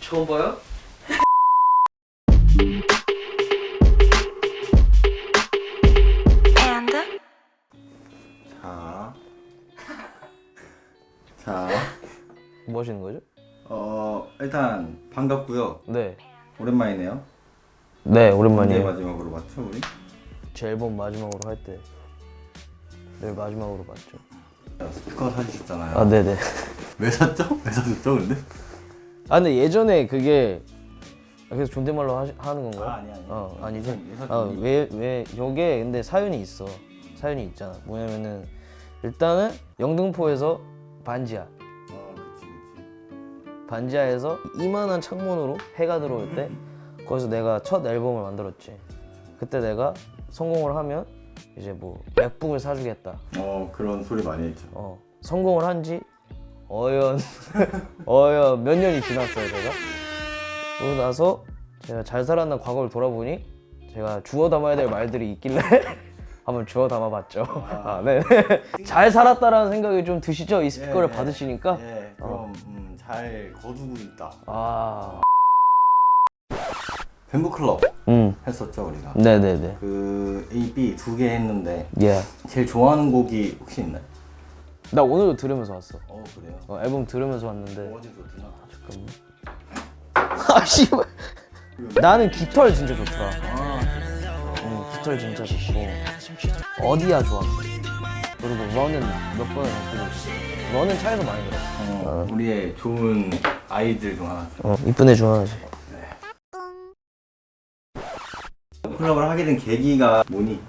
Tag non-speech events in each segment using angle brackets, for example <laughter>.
처음 봐요? 자. <laughs> 자. 뭐 하시는 거죠? 어, 일단 반갑고요. 네. 오랜만이네요. 네, 오랜만이에요. 마지막으로 봤죠, 우리? 제 앨범 마지막으로 할 때. 네, 마지막으로 봤죠. 스피커 사주셨잖아요. 아, 네네. 왜 샀죠? 왜 사줬죠, 근데? 아, 근데 예전에 그게 아, 그래서 존댓말로 하시, 하는 건가요? 아, 아니, 아니. 어, 아니지. 예산- 예산 아, 준비. 왜, 왜, 요게 근데 사연이 있어. 사연이 있잖아. 뭐냐면은 일단은 영등포에서 반지하. 어, 그치, 그치. 반지하에서 이만한 창문으로 해가 들어올 때 거기서 내가 첫 앨범을 만들었지. 그때 내가 성공을 하면 이제 뭐 맥북을 사주겠다. 어, 그런 소리 많이 했죠. 어, 성공을 한지 어연 <laughs> 어연 몇 년이 지났어요 제가. 그러고 나서 제가 잘 살았나 과거를 돌아보니 제가 주워 담아야 될 말들이 있길래 <laughs> 한번 주워 담아봤죠. 아, 네. <laughs> 잘 살았다라는 생각이 좀 드시죠? 이 스피커를 예, 예. 받으시니까. 예, 그럼 음, 잘 거두고 있다. 아, 뱀부클럽 음, 했었죠, 우리가. 네네네. 그 A, B 두 개 했는데 예. 제일 좋아하는 곡이 혹시 있나요? 나 오늘도 들으면서 왔어. 어, 그래요? 어, 앨범 들으면서 왔는데. 어디 좋구나. 잠깐만. <laughs> 아 씨발. 나는 깃털 진짜 좋더라. 아, 응, 깃털 진짜 좋고. 어디야 좋아. 그리고 러는 몇 번을 듣고 러는 차에서 많이 들어. 어, 우리의 좋은 아이들 중 하나. 어, 이쁜 애 좋아하지. 클럽을 하게 된 계기가 뭐니?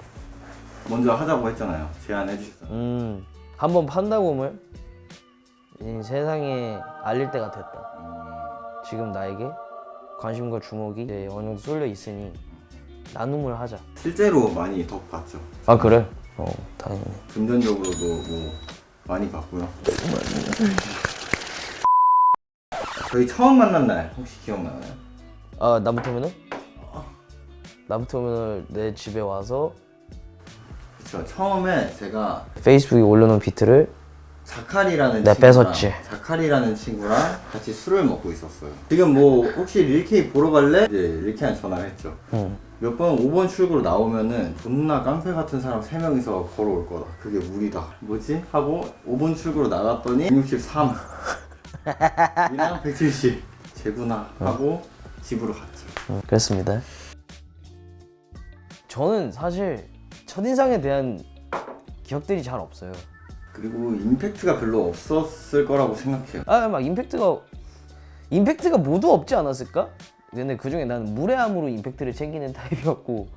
먼저 하자고 했잖아요. 제안해 주셨잖아요. 음, 한번 판다곰을 이 세상에 알릴 때가 됐다. 음, 지금 나에게 관심과 주목이 이제 어느 정도 쏠려 있으니 나눔을 하자. 실제로 많이 덕 봤죠. 아 그래? 어, 다행이네. 금전적으로도 뭐 많이 봤고요. 저희 처음 만난 날 혹시 기억나나요? 아 나부터면은? 나부터면은 내 집에 와서 그렇죠. 처음에 제가 페이스북에 올려놓은 비트를 자칼이라는 친구랑 뺏었지. 자칼이라는 친구랑 같이 술을 먹고 있었어요. 지금 뭐 혹시 릴케이 보러 갈래? 이제 릴케이한테 전화를 했죠. 응. 몇번 5번 출구로 나오면은 존나 깡패 같은 사람 3명이서 걸어올 거다. 그게 무리다. 뭐지? 하고 5번 출구로 나갔더니 163. <laughs> 이랑 170. 재구나 하고 집으로 갔죠. 응, 그랬습니다. 저는 사실 첫인상에 대한 기억들이 잘 없어요. 그리고 임팩트가 별로 없었을 거라고 생각해요. 아 막 임팩트가 임팩트가 모두 없지 않았을까? 근데 그 중에 나는 무례함으로 임팩트를 챙기는 타입이었고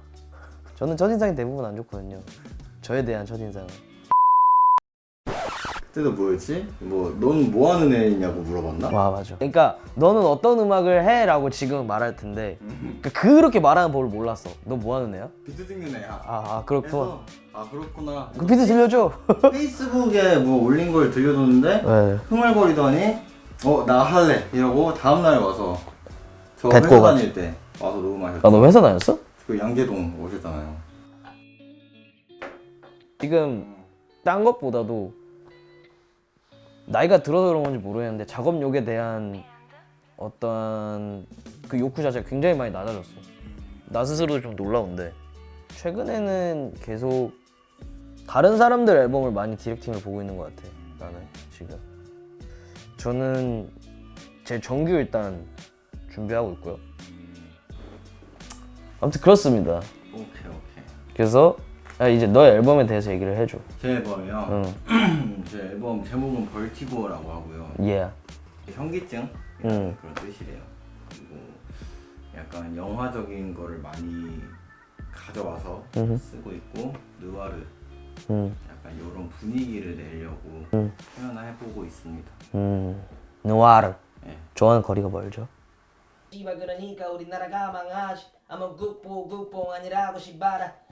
저는 첫인상이 대부분 안 좋거든요. 저에 대한 첫인상은. 그때도 뭐였지? 뭐넌뭐 하는 애냐고 물어봤나? 와 맞아. 그러니까 너는 어떤 음악을 해?라고 지금 말할 텐데 그러니까 그렇게 말하는 법을 몰랐어. 너 뭐 하는 애야? 비트 찍는 애야. 아, 아 그렇구나. 아 그렇구나. 그 비트 들려줘. <laughs> 페이스북에 뭐 올린 걸 들려줬는데 네. 흥얼거리더니 어 나 할래 이러고 다음날 와서 저 회사. 다닐 때 와서 녹음하셨죠. 아너 회사 다녔어? 그 양재동 오셨잖아요. 지금 딴 것보다도 나이가 들어서 그런 건지 모르겠는데 작업욕에 대한 어떤 그 욕구 자체가 굉장히 많이 낮아졌어. 나 스스로도 좀 놀라운데 최근에는 계속 다른 사람들 앨범을 많이 디렉팅을 보고 있는 것 같아. 나는 지금 저는 제 정규 일단 준비하고 있고요. 아무튼 그렇습니다. 오케이 오케이. 그래서 야, 이제 너의 앨범에 대해서 얘기를 해줘. 제 앨범이요. 응. <clears throat> 제 앨범 제목은 벌티고라고 하고요. 예. 현기증 응. 그런 뜻이래요. 그리고 약간 영화적인 거를 많이 가져와서 음흠. 쓰고 있고 느와르 음. 약간 이런 분위기를 내려고 음. 표현을 해보고 있습니다. 음. 누아르. 예. 좋아하는 거리가 멀죠. 그러니까 우리나라가 망하지 아무 국보 국뽕 아니라고 씨발아